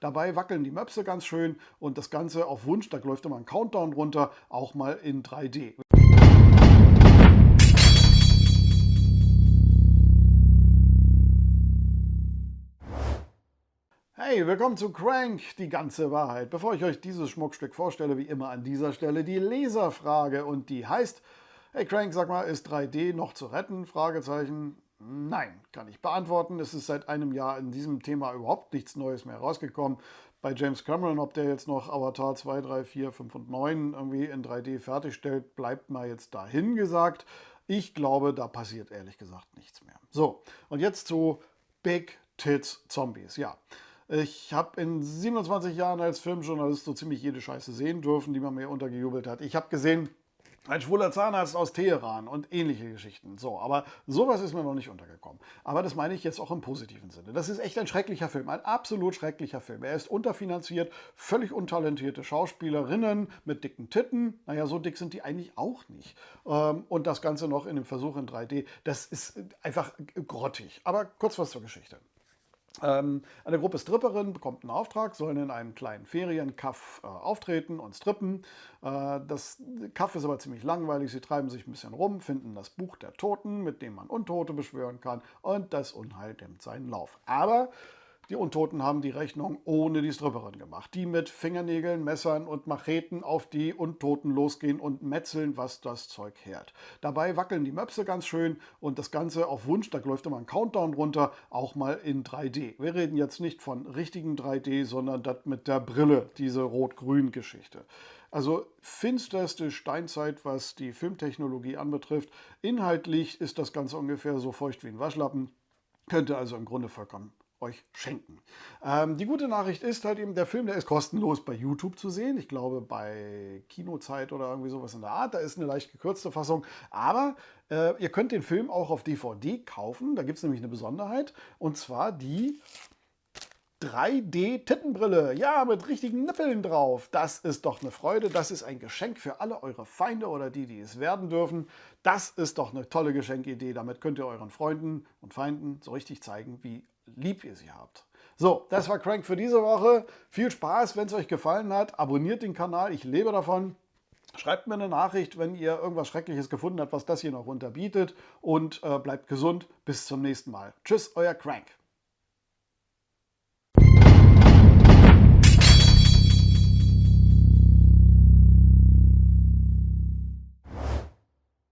Dabei wackeln die Möpse ganz schön und das Ganze auf Wunsch, da läuft immer ein Countdown runter, auch mal in 3D. Hey, willkommen zu Crank, die ganze Wahrheit. Bevor ich euch dieses Schmuckstück vorstelle, wie immer an dieser Stelle die Leserfrage und die heißt, hey Crank, sag mal, ist 3D noch zu retten? Fragezeichen. Nein, kann ich beantworten. Es ist seit einem Jahr in diesem Thema überhaupt nichts Neues mehr rausgekommen. Bei James Cameron, ob der jetzt noch Avatar 2, 3, 4, 5 und 9 irgendwie in 3D fertigstellt, bleibt mal jetzt dahin gesagt. Ich glaube, da passiert ehrlich gesagt nichts mehr. So, und jetzt zu Big Tits Zombies. Ja, ich habe in 27 Jahren als Filmjournalist so ziemlich jede Scheiße sehen dürfen, die man mir untergejubelt hat. Ich habe gesehen, ein schwuler Zahnarzt aus Teheran und ähnliche Geschichten. So, aber sowas ist mir noch nicht untergekommen. Aber das meine ich jetzt auch im positiven Sinne. Das ist echt ein schrecklicher Film, ein absolut schrecklicher Film. Er ist unterfinanziert, völlig untalentierte Schauspielerinnen mit dicken Titten. Naja, so dick sind die eigentlich auch nicht. Ähm, und das Ganze noch in dem Versuch in 3D. Das ist einfach grottig. Aber kurz was zur Geschichte. Ähm, eine Gruppe Stripperinnen bekommt einen Auftrag, sollen in einem kleinen Ferienkaff äh, auftreten und strippen. Äh, das Kaff ist aber ziemlich langweilig, sie treiben sich ein bisschen rum, finden das Buch der Toten, mit dem man Untote beschwören kann und das Unheil nimmt seinen Lauf. Aber die Untoten haben die Rechnung ohne die Stripperin gemacht, die mit Fingernägeln, Messern und Macheten auf die Untoten losgehen und metzeln, was das Zeug hält. Dabei wackeln die Möpse ganz schön und das Ganze auf Wunsch, da läuft immer ein Countdown runter, auch mal in 3D. Wir reden jetzt nicht von richtigen 3D, sondern das mit der Brille, diese Rot-Grün-Geschichte. Also finsterste Steinzeit, was die Filmtechnologie anbetrifft. Inhaltlich ist das Ganze ungefähr so feucht wie ein Waschlappen. Könnte also im Grunde vollkommen euch schenken. Ähm, die gute Nachricht ist halt eben, der Film, der ist kostenlos bei YouTube zu sehen. Ich glaube bei Kinozeit oder irgendwie sowas in der Art. Da ist eine leicht gekürzte Fassung. Aber äh, ihr könnt den Film auch auf DVD kaufen. Da gibt es nämlich eine Besonderheit. Und zwar die 3D-Tittenbrille. Ja, mit richtigen Nippeln drauf. Das ist doch eine Freude. Das ist ein Geschenk für alle eure Feinde oder die, die es werden dürfen. Das ist doch eine tolle Geschenkidee. Damit könnt ihr euren Freunden und Feinden so richtig zeigen, wie lieb ihr sie habt. So, das war Crank für diese Woche. Viel Spaß, wenn es euch gefallen hat. Abonniert den Kanal, ich lebe davon. Schreibt mir eine Nachricht, wenn ihr irgendwas Schreckliches gefunden habt, was das hier noch unterbietet. Und äh, bleibt gesund. Bis zum nächsten Mal. Tschüss, euer Crank.